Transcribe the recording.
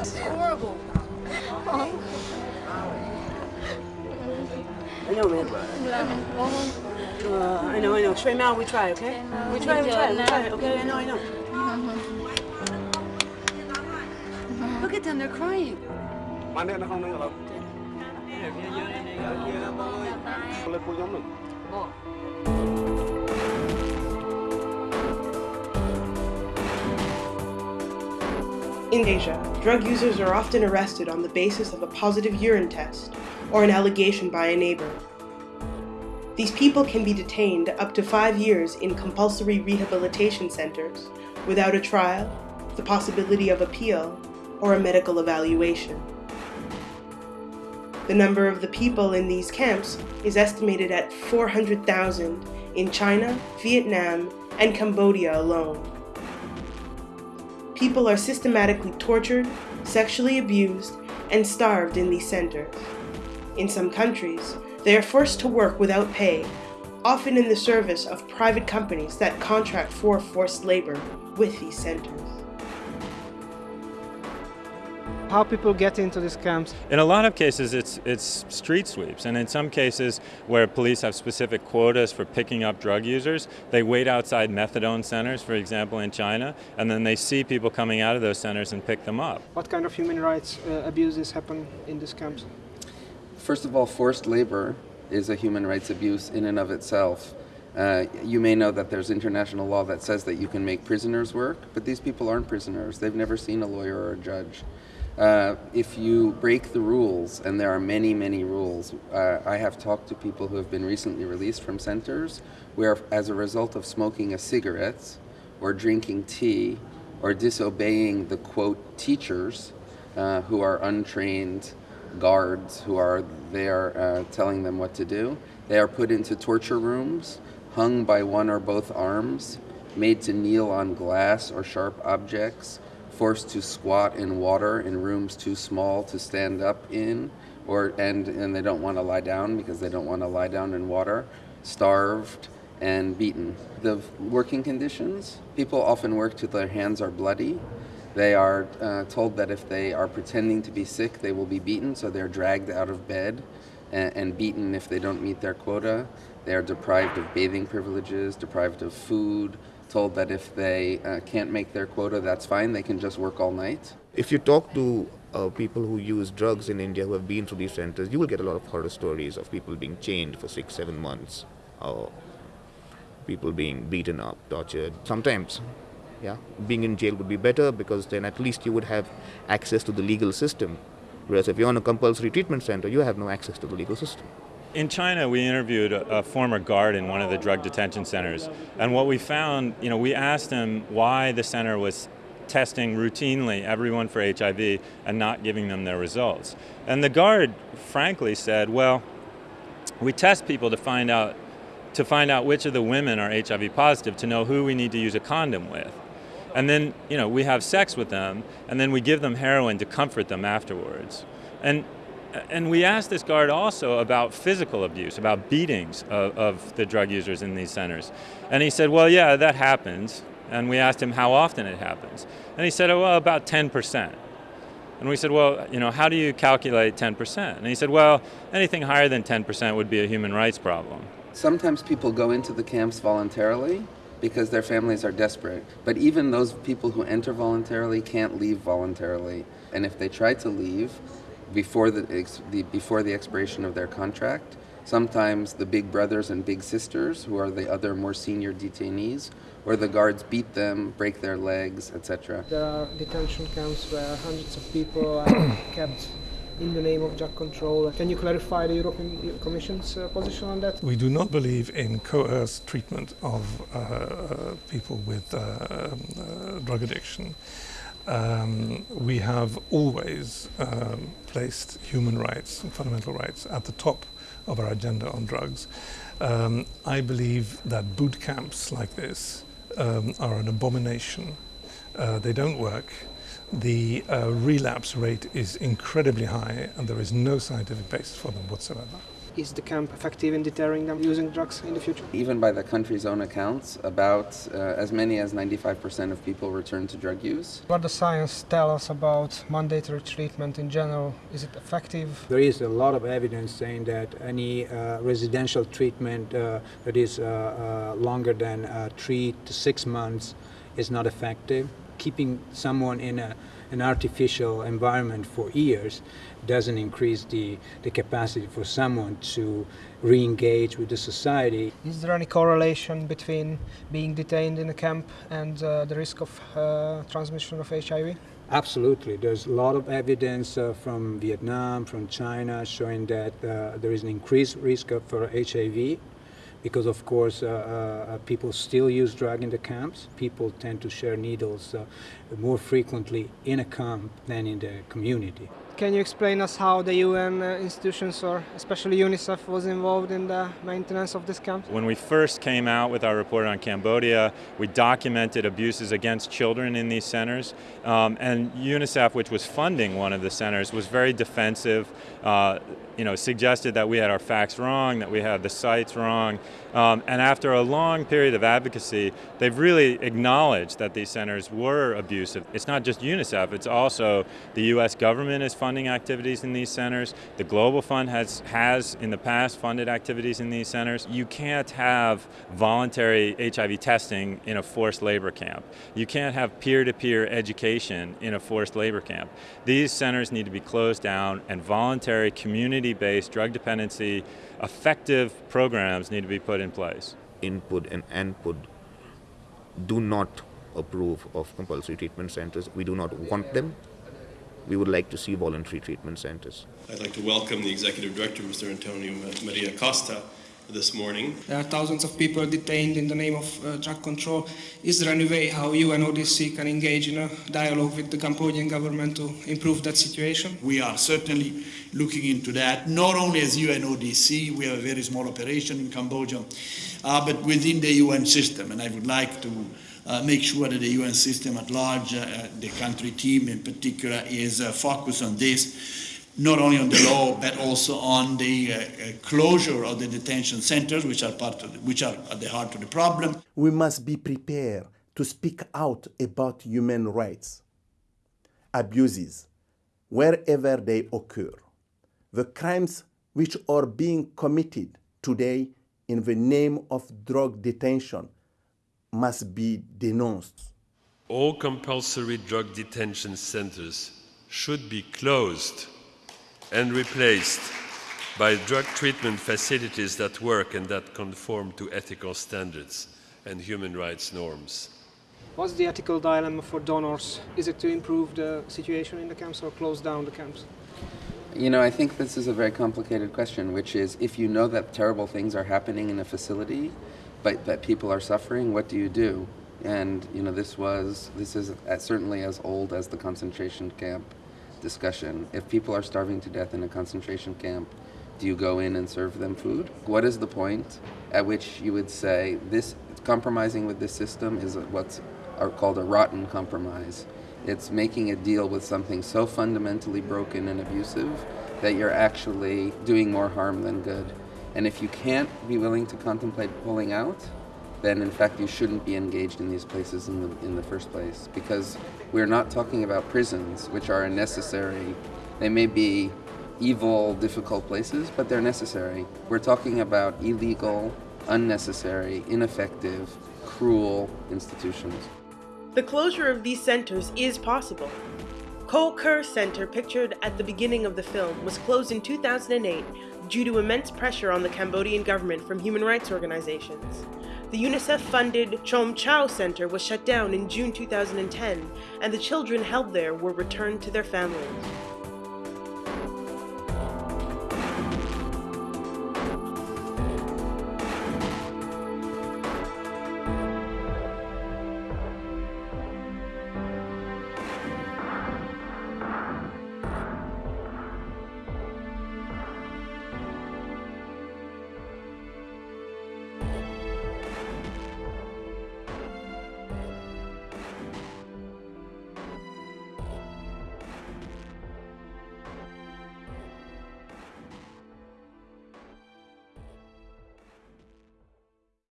was horrible. I know, man. Uh, I know, I know. Straight now, we try, okay? We try, we try, we try, okay? I know, I know. Look at them, they're crying. Bạn điện nó không nâng lắm. In Asia, drug users are often arrested on the basis of a positive urine test or an allegation by a neighbor. These people can be detained up to five years in compulsory rehabilitation centers without a trial, the possibility of appeal, or a medical evaluation. The number of the people in these camps is estimated at 400,000 in China, Vietnam, and Cambodia alone. People are systematically tortured, sexually abused, and starved in these centers. In some countries, they are forced to work without pay, often in the service of private companies that contract for forced labor with these centers. How people get into these camps? In a lot of cases, it's, it's street sweeps, and in some cases where police have specific quotas for picking up drug users, they wait outside methadone centers, for example, in China, and then they see people coming out of those centers and pick them up. What kind of human rights uh, abuses happen in these camps? First of all, forced labor is a human rights abuse in and of itself. Uh, you may know that there's international law that says that you can make prisoners work, but these people aren't prisoners. They've never seen a lawyer or a judge. Uh, if you break the rules, and there are many, many rules, uh, I have talked to people who have been recently released from centers where, as a result of smoking a cigarette or drinking tea or disobeying the quote teachers uh, who are untrained guards who are there uh, telling them what to do, they are put into torture rooms, hung by one or both arms, made to kneel on glass or sharp objects forced to squat in water in rooms too small to stand up in, or and and they don't want to lie down because they don't want to lie down in water, starved and beaten. The working conditions, people often work till their hands are bloody. They are uh, told that if they are pretending to be sick, they will be beaten, so they're dragged out of bed and, and beaten if they don't meet their quota. They are deprived of bathing privileges, deprived of food, told that if they uh, can't make their quota, that's fine, they can just work all night. If you talk to uh, people who use drugs in India who have been through these centers, you will get a lot of horror stories of people being chained for six, seven months, or people being beaten up, tortured. Sometimes, yeah, being in jail would be better because then at least you would have access to the legal system. Whereas if you're in a compulsory treatment center, you have no access to the legal system. In China, we interviewed a, a, former guard in one of the drug detention centers, and what we found, you know, we asked him why the center was testing routinely everyone for HIV and not giving them their results. And the guard, frankly, said, "Well, we test people to find out to find out which of the women are HIV positive to know who we need to use a condom with." And then, you know, we have sex with them, and then we give them heroin to comfort them afterwards. And and we asked this guard also about physical abuse, about beatings of, of, the drug users in these centers. And he said, well, yeah, that happens. And we asked him how often it happens. And he said, oh, well, about 10%. And we said, well, you know, how do you calculate 10%? And he said, well, anything higher than 10% would be a human rights problem. Sometimes people go into the camps voluntarily because their families are desperate. But even those people who enter voluntarily can't leave voluntarily. And if they try to leave, before the, the, before the expiration of their contract. Sometimes the big brothers and big sisters, who are the other more senior detainees, or the guards beat them, break their legs, etc. There are detention camps where hundreds of people are kept in the name of drug control. Can you clarify the European Commission's uh, position on that? We do not believe in coerced treatment of uh, people with uh, um, drug addiction. Um, we have always um, placed human rights and fundamental rights at the top of our agenda on drugs. Um, I believe that boot camps like this um, are an abomination. Uh, they don't work. The uh, relapse rate is incredibly high and there is no scientific basis for them whatsoever. Is the camp effective in deterring them using drugs in the future? Even by the country's own accounts, about uh, as many as 95% of people return to drug use. What does science tell us about mandatory treatment in general? Is it effective? There is a lot of evidence saying that any uh, residential treatment uh, that is uh, uh, longer than uh, three to six months is not effective. Keeping someone in a, an artificial environment for years doesn't increase the, the capacity for someone to re-engage with the society. Is there any correlation between being detained in a camp and uh, the risk of uh, transmission of HIV? Absolutely. There's a lot of evidence uh, from Vietnam, from China, showing that uh, there is an increased risk of, for HIV because, of course, uh, uh, people still use drug in the camps. People tend to share needles uh, more frequently in a camp than in the community. Can you explain us how the UN uh, institutions, or especially UNICEF, was involved in the maintenance of this camp? When we first came out with our report on Cambodia, we documented abuses against children in these centers, um, and UNICEF, which was funding one of the centers, was very defensive. Uh, you know, suggested that we had our facts wrong, that we had the sites wrong, um, and after a long period of advocacy, they've really acknowledged that these centers were abusive. It's not just UNICEF; it's also the U.S. government is funding activities in these centers. The Global Fund has has in the past funded activities in these centers. You can't have voluntary HIV testing in a forced labor camp. You can't have peer-to-peer education in a forced labor camp. These centers need to be closed down, and voluntary community-based drug dependency effective programs need to be put in place. INPUD and ANPUD do not approve of compulsory treatment centers. We do not want them. We would like to see voluntary treatment centers. I'd like to welcome the Executive Director, Mr. Antonio Maria Costa, this morning. There are thousands of people detained in the name of uh, drug control. Is there any way how UNODC can engage in a dialogue with the Cambodian government to improve that situation? We are certainly looking into that, not only as UNODC, we have a very small operation in Cambodia, uh, but within the UN system. And I would like to uh, make sure that the UN system at large, uh, the country team in particular, is uh, focused on this not only on the law but also on the uh, uh, closure of the detention centers, which are part of the, which are at the heart of the problem. We must be prepared to speak out about human rights abuses wherever they occur. The crimes which are being committed today in the name of drug detention must be denounced. All compulsory drug detention centers should be closed and replaced by drug treatment facilities that work and that conform to ethical standards and human rights norms. What's the ethical dilemma for donors? Is it to improve the situation in the camps or close down the camps? You know, I think this is a very complicated question, which is if you know that terrible things are happening in a facility, but that people are suffering, what do you do? And you know, this was this is certainly as old as the concentration camp discussion. If people are starving to death in a concentration camp, do you go in and serve them food? What is the point at which you would say this compromising with this system is what's called a rotten compromise? It's making a deal with something so fundamentally broken and abusive that you're actually doing more harm than good. And if you can't be willing to contemplate pulling out, then in fact you shouldn't be engaged in these places in the, in the first place. Because we're not talking about prisons which are necessary they may be evil difficult places but they're necessary. We're talking about illegal unnecessary ineffective cruel institutions. The closure of these centers is possible. Koh Ker Center, pictured at the beginning of the film, was closed in 2008 due to immense pressure on the Cambodian government from human rights organizations. The UNICEF-funded Chom Chau Center was shut down in June 2010, and the children held there were returned to their families.